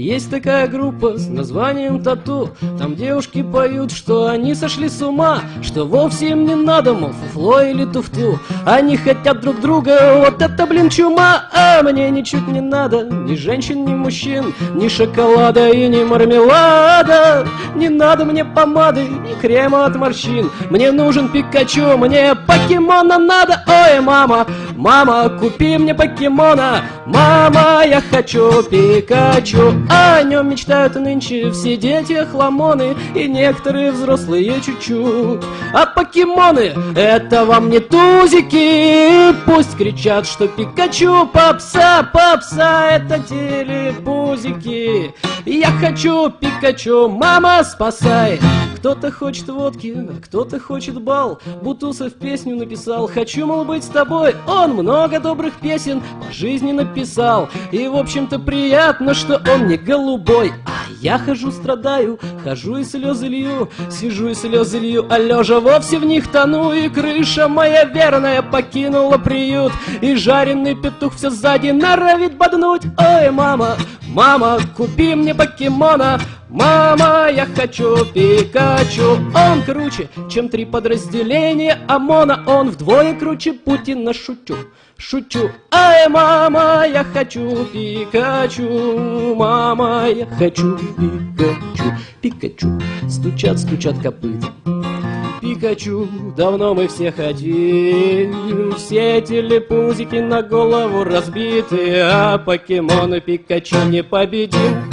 Есть такая группа с названием Тату Там девушки поют, что они сошли с ума Что вовсе им не надо, мол, фуфло или туфту. Они хотят друг друга, вот это, блин, чума. А мне ничуть не надо, ни женщин, ни мужчин Ни шоколада и ни мармелада. Не надо мне помады, ни крема от морщин. Мне нужен Пикачу, мне покемона надо. Ой, мама, мама, купи мне покемона. Мама, я хочу Пикачу О нем мечтают нынче все дети хламоны И некоторые взрослые чуть-чуть. А покемоны это вам не тузики Пусть кричат, что Пикачу попса, попса Это телепузики. Я хочу Пикачу, мама спасай кто-то хочет водки, кто-то хочет бал. Бутусов песню написал. Хочу, мол, быть с тобой Он много добрых песен по жизни написал. И, в общем-то, приятно, что он не голубой. А я хожу, страдаю, хожу и слезы лью. Сижу и слезы лью, а лежа вовсе в них тону. И крыша моя верная покинула приют. И жареный петух все сзади норовит боднуть. Ой, мама, мама, купи мне покемона Мама, я хочу Пикачу! Он круче, чем три подразделения ОМОНа. Он вдвое круче Путина, шучу Шучу, ай, мама, я хочу Пикачу! Мама, я хочу Пикачу! Пикачу, стучат, стучат копыта Пикачу, давно мы все хотим Все телепузики на голову разбиты! А покемоны Пикачу не победим